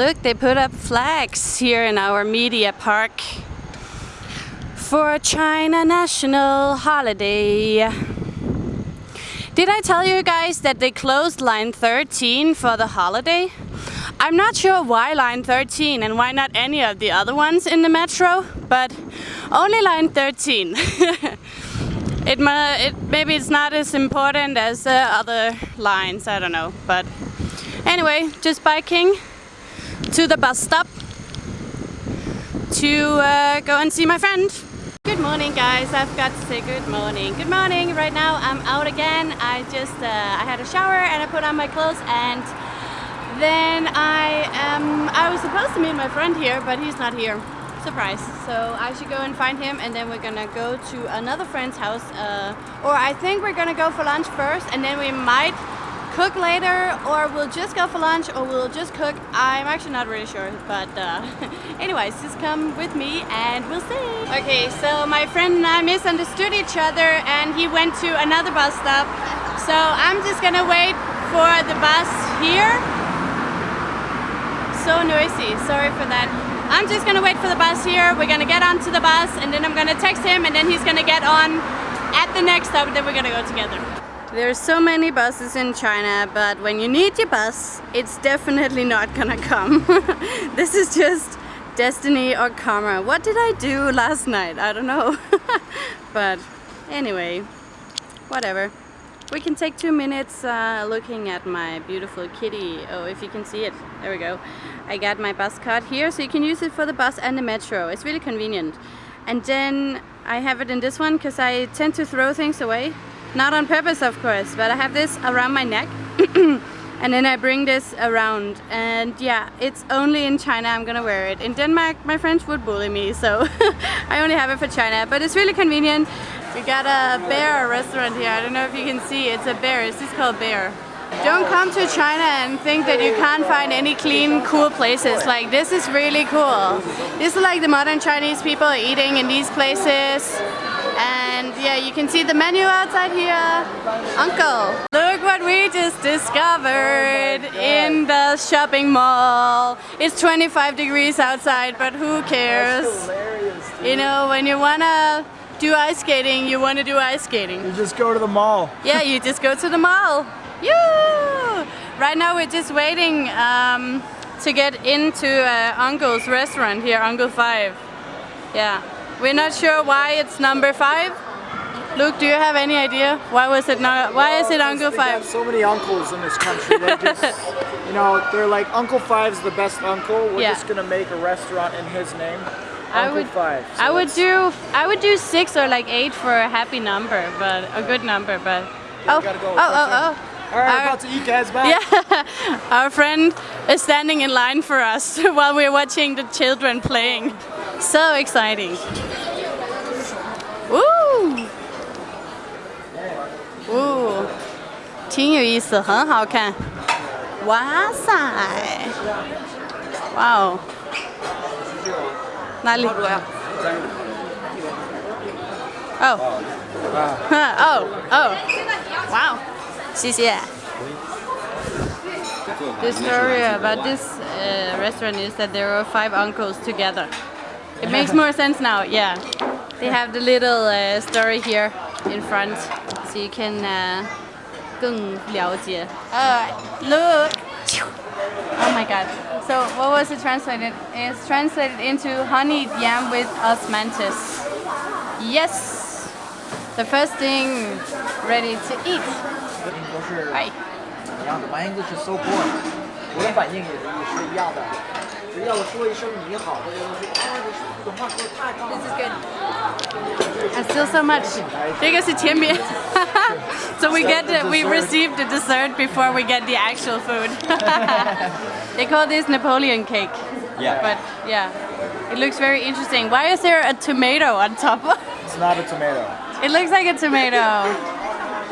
Look, they put up flags here in our media park for China National Holiday. Did I tell you guys that they closed line 13 for the holiday? I'm not sure why line 13 and why not any of the other ones in the metro, but only line 13. it, it, maybe it's not as important as the other lines, I don't know. But anyway, just biking to the bus stop to uh, go and see my friend. Good morning guys, I've got to say good morning. Good morning, right now I'm out again. I just, uh, I had a shower and I put on my clothes and then I am, I was supposed to meet my friend here, but he's not here. Surprise. So I should go and find him and then we're gonna go to another friend's house. Uh, or I think we're gonna go for lunch first and then we might cook later or we'll just go for lunch or we'll just cook. I'm actually not really sure, but uh, anyways, just come with me and we'll see. Okay, so my friend and I misunderstood each other and he went to another bus stop. So I'm just gonna wait for the bus here. So noisy, sorry for that. I'm just gonna wait for the bus here. We're gonna get onto the bus and then I'm gonna text him and then he's gonna get on at the next stop and then we're gonna go together. There's so many buses in China, but when you need your bus, it's definitely not gonna come. this is just destiny or karma. What did I do last night? I don't know. but anyway, whatever. We can take two minutes uh, looking at my beautiful kitty. Oh, if you can see it. There we go. I got my bus card here, so you can use it for the bus and the metro. It's really convenient. And then I have it in this one because I tend to throw things away. Not on purpose, of course, but I have this around my neck. and then I bring this around and yeah it's only in China I'm gonna wear it. In Denmark my friends would bully me so I only have it for China but it's really convenient. We got a bear restaurant here. I don't know if you can see it's a bear. Is this called bear. Don't come to China and think that you can't find any clean cool places. Like this is really cool. This is like the modern Chinese people eating in these places and yeah, you can see the menu outside here. Uncle, look what we just discovered in the shopping mall. It's 25 degrees outside, but who cares? You know, when you wanna do ice skating, you wanna do ice skating. You just go to the mall. Yeah, you just go to the mall. Yeah. Right now we're just waiting um, to get into uh, Uncle's restaurant here, Uncle 5. Yeah. We're not sure why it's number five. Luke, do you have any idea? Why was it not? Why well, is it Uncle Five? so many uncles in this country. Just, you know, they're like Uncle Five's the best uncle. We're yeah. just gonna make a restaurant in his name. Uncle I would, Five. So I would do, I would do six or like eight for a happy number, but a good number. But yeah, oh, go. oh, oh, oh. All right, our, about to eat, guys. Bye. Yeah, our friend is standing in line for us while we're watching the children playing. So exciting. Ooh. Ooh. 挺有意思，很好看。哇塞！哇哦！哪里？哦。哦哦！哇哦！谢谢。The story about this uh, restaurant is that there are five uncles together. It makes more sense now, yeah. They have the little uh, story here in front, so you can uh, 更了解. Uh, look! Oh my god. So what was it translated? It's translated into honeyed yam with osmanthus. Yes! The first thing ready to eat. Hi. 一样的，My English is so poor。我的反应也是一样的。只要我说一声你好，大家都说啊，你普通话说的太棒了。This is good. still so much. So we get the, we received the dessert before we get the actual food. they call this Napoleon cake. Yeah. But yeah, it looks very interesting. Why is there a tomato on top? it's not a tomato. It looks like a tomato.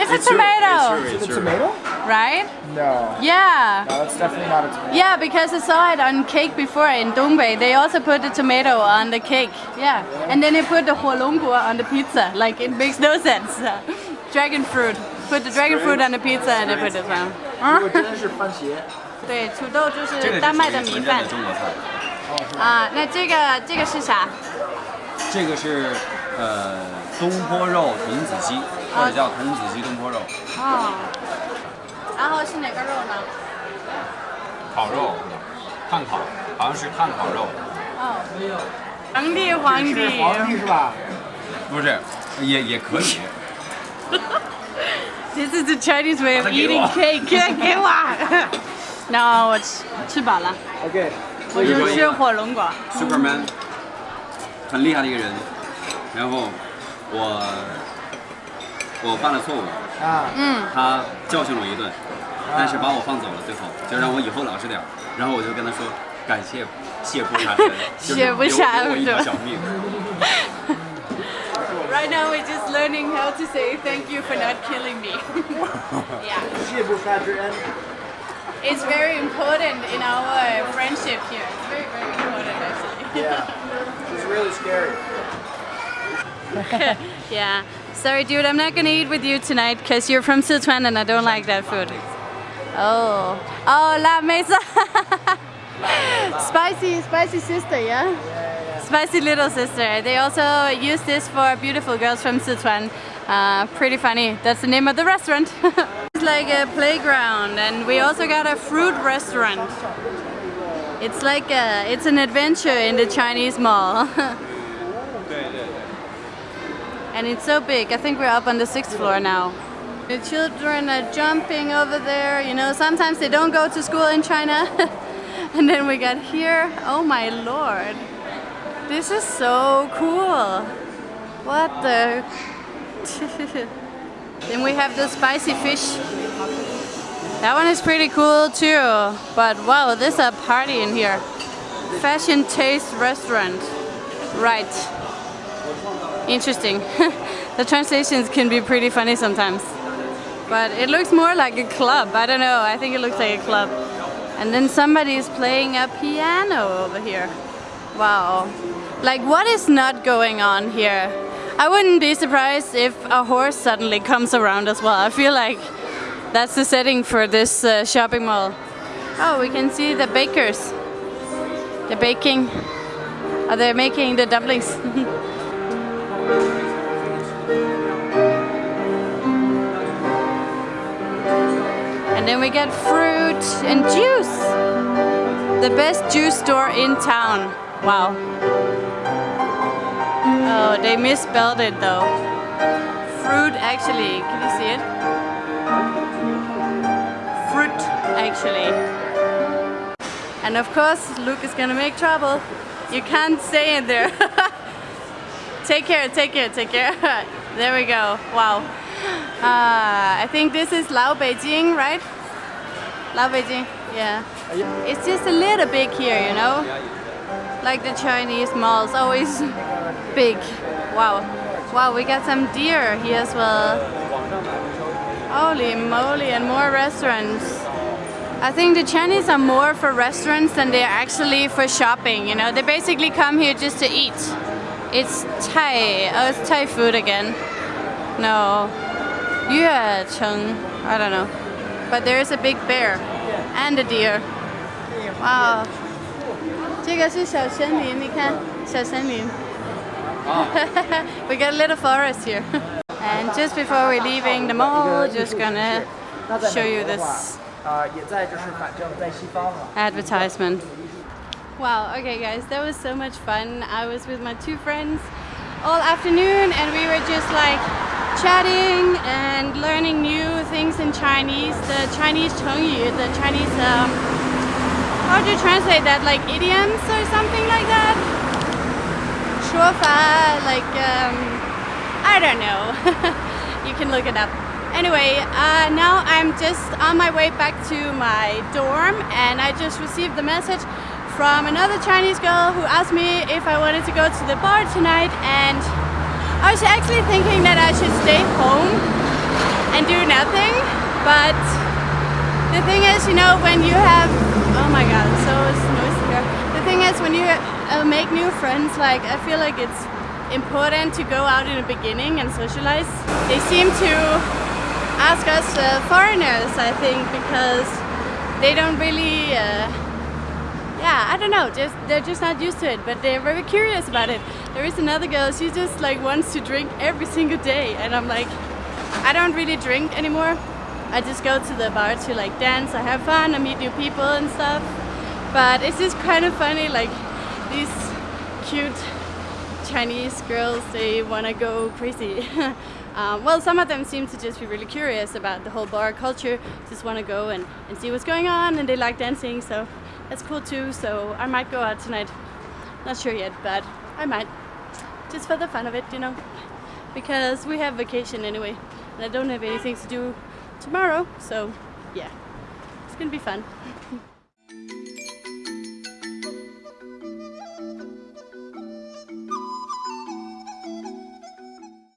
It's, it's a tomato. True, it's, true, it's, it's a tomato right? No. Yeah. No, that's definitely not a tomato. Yeah, because I saw it on cake before in Dongbei. They also put the tomato on the cake. Yeah. yeah. And then they put the huolongguo on the pizza. Like, it makes no sense. dragon fruit. Put the dragon fruit on the pizza and they put it on. 对，土豆就是丹麦的米饭。啊，那这个这个是啥？这个是呃东坡肉童子鸡，或者叫童子鸡东坡肉。哦。然后是哪个肉呢？烤肉，炭烤，好像是炭烤肉。哦。皇帝皇帝。皇帝是吧？不是，也也可以。This is the Chinese way of eating cake. 给我。no，我吃吃饱了，OK，我就吃火龙果。Superman，很厉害的一个人。然后我我犯了错误，啊，嗯，他教训我一顿，但是把我放走了，最后就让我以后老实点。然后我就跟他说感谢谢不杀身，就是谢不杀留留我一条小命。Right now we're just learning how to say thank you for not killing me. yeah. It's very important in our friendship here. It's very, very important actually. Yeah, it's really scary. yeah. Sorry, dude, I'm not gonna eat with you tonight because you're from Sichuan and I don't like that food. Oh. Oh, la mesa. spicy, spicy sister, yeah? Spicy little sister. They also use this for beautiful girls from Sichuan. Uh, pretty funny. That's the name of the restaurant. it's like a playground, and we also got a fruit restaurant. It's like a, it's an adventure in the Chinese mall. and it's so big. I think we're up on the sixth floor now. The children are jumping over there. You know, sometimes they don't go to school in China. and then we got here. Oh my lord. This is so cool. What the? then we have the spicy fish. That one is pretty cool too. But wow, there's a party in here. Fashion Taste Restaurant. Right. Interesting. the translations can be pretty funny sometimes. But it looks more like a club. I don't know. I think it looks like a club. And then somebody is playing a piano over here. Wow. Like, what is not going on here? I wouldn't be surprised if a horse suddenly comes around as well. I feel like that's the setting for this uh, shopping mall. Oh, we can see the bakers. They're baking. Oh, they're making the dumplings. and then we get fruit and juice. The best juice store in town. Wow. Oh, they misspelled it though. Fruit actually, can you see it? Fruit actually. And of course, Luke is gonna make trouble. You can't stay in there. take care, take care, take care. there we go. Wow. Uh, I think this is Lao Beijing, right? Lao Beijing, yeah. It's just a little big here, you know? Like the Chinese malls, always big. Wow. Wow, we got some deer here as well. Holy moly, and more restaurants. I think the Chinese are more for restaurants than they're actually for shopping, you know? They basically come here just to eat. It's Thai, oh, it's Thai food again. No. Yue Cheng, I don't know. But there is a big bear and a deer. Wow. 这个是小森林，你看，小森林。we got a little forest here. and just before we're leaving the mall, just gonna show you this 啊，也在就是反正在西方嘛。 advertisement. Wow, okay guys, that was so much fun. I was with my two friends all afternoon and we were just like chatting and learning new things in Chinese, the Chinese Chengyu, the Chinese, um, how do you translate that, like idioms or something like that? Shuofa, like, um, I don't know, you can look it up. Anyway, uh, now I'm just on my way back to my dorm and I just received the message from another Chinese girl who asked me if I wanted to go to the bar tonight and I was actually thinking that I should stay home and do nothing but the thing is, you know, when you have, oh my god, so noisy here. The thing is, when you uh, make new friends, like, I feel like it's important to go out in the beginning and socialize. They seem to ask us uh, foreigners, I think, because they don't really, uh, yeah, I don't know, just they're just not used to it, but they're very curious about it. There is another girl, she just like wants to drink every single day, and I'm like, I don't really drink anymore. I just go to the bar to like dance, I have fun, I meet new people and stuff. But it's just kind of funny, like these cute Chinese girls, they want to go crazy. um, well, some of them seem to just be really curious about the whole bar culture, just want to go and, and see what's going on, and they like dancing, so that's cool too. So I might go out tonight. Not sure yet, but I might. Just for the fun of it, you know. Because we have vacation anyway, and I don't have anything to do tomorrow, so yeah, it's gonna be fun.